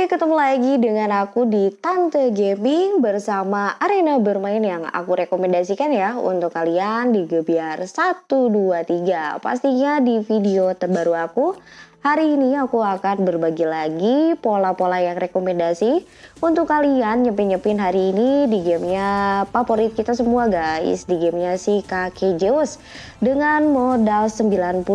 Oke, ketemu lagi dengan aku di Tante Gaming bersama arena bermain yang aku rekomendasikan ya untuk kalian di Gebiar 123. Pastinya di video terbaru aku Hari ini aku akan berbagi lagi pola-pola yang rekomendasi untuk kalian nyepin-nyepin hari ini di gamenya favorit kita semua guys. Di gamenya si kakek Zeus dengan modal 95.000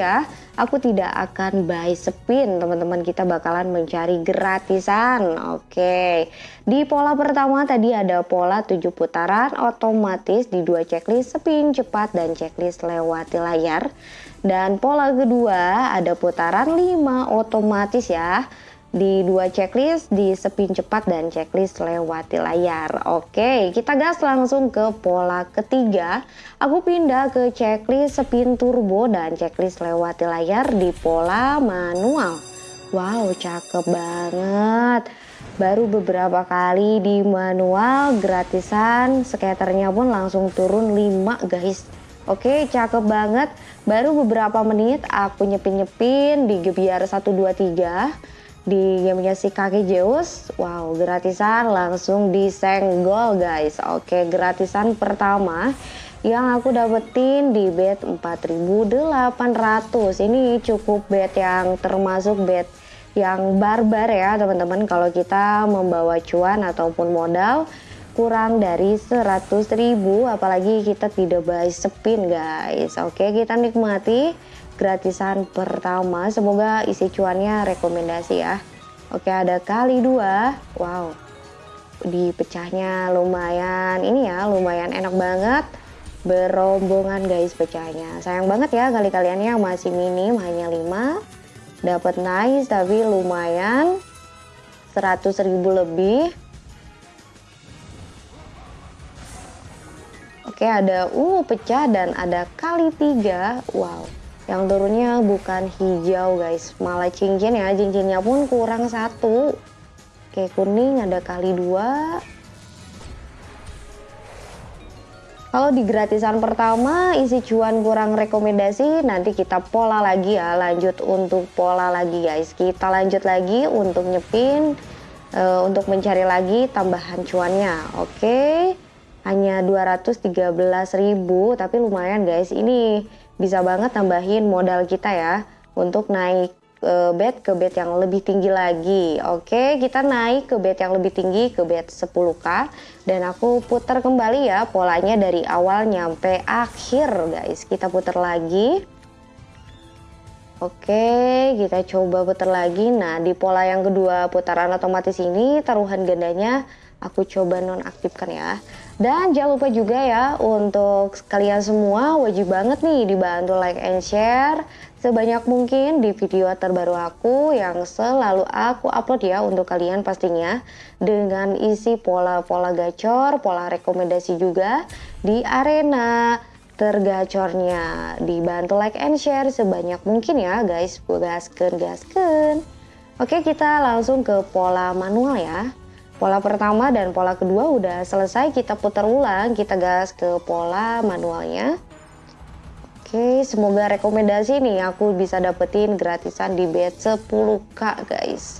ya. Aku tidak akan buy spin teman-teman kita bakalan mencari gratisan. Oke. Di pola pertama tadi ada pola 7 putaran otomatis di dua checklist spin cepat dan checklist lewati layar. Dan pola kedua ada putaran 5 otomatis ya di dua checklist di spin cepat dan checklist lewati layar. Oke, kita gas langsung ke pola ketiga. Aku pindah ke checklist spin turbo dan checklist lewati layar di pola manual. Wow, cakep banget. Baru beberapa kali di manual gratisan, skaternya pun langsung turun 5 guys. Oke, cakep banget. Baru beberapa menit aku nyepin-nyepin di Gebiar 123 di gamenya si kaki Zeus. Wow, gratisan langsung disenggol guys. Oke, gratisan pertama yang aku dapetin di bet 4800. Ini cukup bet yang termasuk bet yang barbar ya teman-teman. Kalau kita membawa cuan ataupun modal kurang dari 100 ribu. Apalagi kita tidak buy spin guys. Oke kita nikmati gratisan pertama. Semoga isi cuannya rekomendasi ya. Oke ada kali dua. Wow di pecahnya lumayan ini ya lumayan enak banget. Berombongan guys pecahnya. Sayang banget ya kali kaliannya masih minim hanya 5 dapat nice tapi lumayan 100 ribu lebih Oke ada ungu pecah dan ada kali tiga. Wow. Yang turunnya bukan hijau guys. Malah cincin ya. Cincinnya pun kurang satu. Oke kuning ada kali dua. Kalau di gratisan pertama isi cuan kurang rekomendasi nanti kita pola lagi ya lanjut untuk pola lagi guys. Kita lanjut lagi untuk nyepin uh, untuk mencari lagi tambahan cuannya. Oke okay hanya 213.000 tapi lumayan guys. Ini bisa banget tambahin modal kita ya untuk naik e, bet ke bet yang lebih tinggi lagi. Oke kita naik ke bet yang lebih tinggi ke bet 10k dan aku putar kembali ya polanya dari awal nyampe akhir guys. Kita putar lagi. Oke, kita coba putar lagi. Nah, di pola yang kedua putaran otomatis ini taruhan gandanya aku coba nonaktifkan ya. Dan jangan lupa juga ya untuk kalian semua wajib banget nih dibantu like and share sebanyak mungkin di video terbaru aku yang selalu aku upload ya untuk kalian pastinya dengan isi pola-pola gacor, pola rekomendasi juga di arena tergacornya. Dibantu like and share sebanyak mungkin ya guys, gasken gasken. Oke kita langsung ke pola manual ya. Pola pertama dan pola kedua udah selesai, kita putar ulang, kita gas ke pola manualnya. Oke, semoga rekomendasi nih aku bisa dapetin gratisan di bet 10k guys.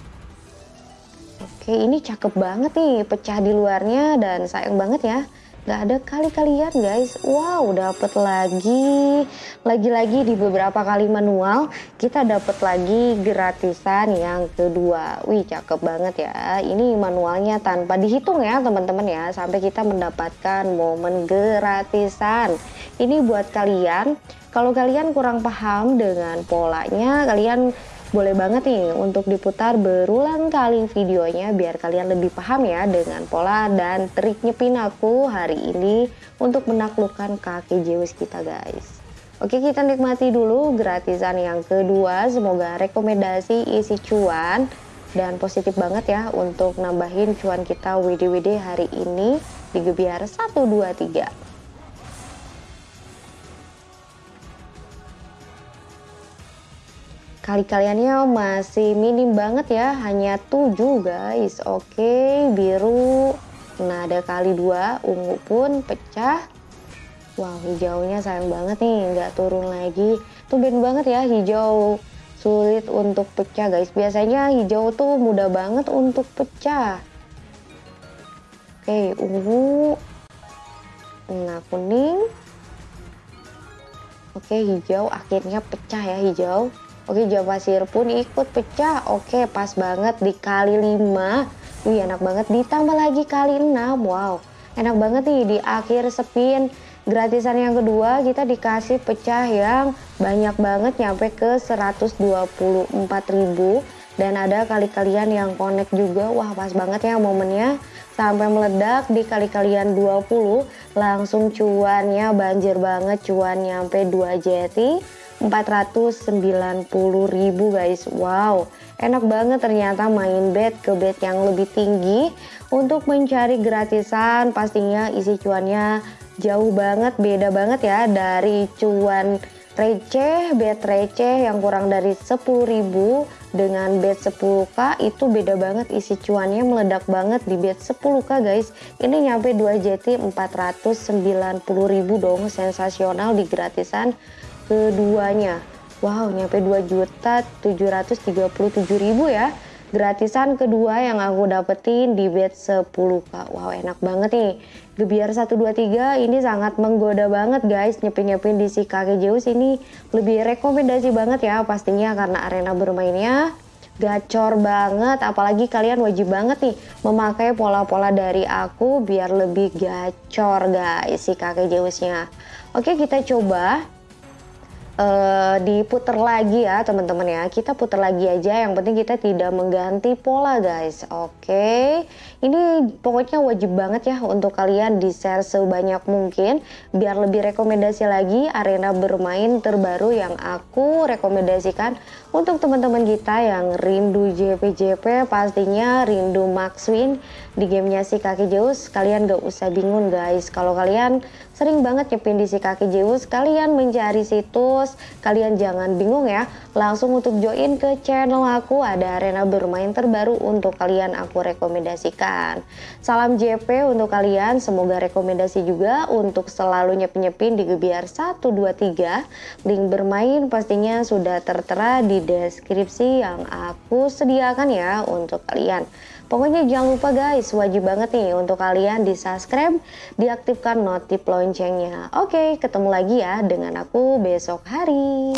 Oke, ini cakep banget nih, pecah di luarnya dan sayang banget ya Gak ada kali-kalian guys. Wow dapet lagi. Lagi-lagi di beberapa kali manual Kita dapet lagi gratisan yang kedua. Wih cakep banget ya. Ini manualnya tanpa dihitung ya teman-teman ya Sampai kita mendapatkan momen gratisan. Ini buat kalian. Kalau kalian kurang paham dengan polanya Kalian boleh banget nih untuk diputar berulang kali videonya biar kalian lebih paham ya dengan pola dan trik nyepin aku hari ini untuk menaklukkan kaki Zeus kita guys. Oke kita nikmati dulu gratisan yang kedua semoga rekomendasi isi cuan dan positif banget ya untuk nambahin cuan kita WD-WD hari ini di Gebiar 123. Kali-kaliannya masih minim banget ya hanya 7 guys. Oke biru. Nah ada kali dua ungu pun pecah. Wow hijaunya sayang banget nih nggak turun lagi. Tumben banget ya hijau sulit untuk pecah guys. Biasanya hijau tuh mudah banget untuk pecah. Oke ungu. Nah kuning. Oke hijau akhirnya pecah ya hijau oke hijau pasir pun ikut pecah. Oke pas banget dikali 5 wih enak banget. Ditambah lagi kali 6 wow enak banget nih. Di akhir spin gratisan yang kedua kita dikasih pecah yang banyak banget nyampe ke 124.000 dan ada kali-kalian yang connect juga. Wah pas banget ya momennya. Sampai meledak di kali-kalian 20 langsung cuannya banjir banget cuan nyampe 2 jeti 490 ribu guys. Wow enak banget ternyata main bet ke bet yang lebih tinggi. Untuk mencari gratisan pastinya isi cuannya jauh banget beda banget ya dari cuan receh, bet receh yang kurang dari 10.000 dengan bet 10k itu beda banget isi cuannya meledak banget di bet 10k guys. Ini nyampe 2 JT 490.000 dong. Sensasional di gratisan keduanya. Wow nyampe 2 juta 737.000 ya. Gratisan kedua yang aku dapetin di bet 10k wow enak banget nih. Gebiar 123 ini sangat menggoda banget guys. Nyepin-nyepin di si kakek Zeus ini lebih rekomendasi banget ya pastinya karena arena bermainnya gacor banget. Apalagi kalian wajib banget nih memakai pola-pola dari aku biar lebih gacor guys si kakek Zeusnya. Oke kita coba uh, diputer lagi ya teman-teman ya. Kita putar lagi aja yang penting kita tidak mengganti pola guys. Oke. Okay. ini pokoknya wajib banget ya untuk kalian di share sebanyak mungkin. Biar lebih rekomendasi lagi arena bermain terbaru yang aku rekomendasikan untuk teman-teman kita yang rindu JP-JP pastinya rindu Max Win di gamenya si kaki Zeus kalian gak usah bingung guys. Kalau kalian sering banget nyepin di si kaki Zeus. Kalian mencari situs. Kalian jangan bingung ya. Langsung untuk join ke channel aku. Ada arena bermain terbaru untuk kalian aku rekomendasikan. Salam JP untuk kalian. Semoga rekomendasi juga untuk selalu nyepin-nyepin di Gebiar 123 link bermain pastinya sudah tertera di deskripsi yang aku sediakan ya untuk kalian Pokoknya jangan lupa guys, wajib banget nih untuk kalian di subscribe, diaktifkan notif loncengnya. Oke, ketemu lagi ya dengan aku besok hari.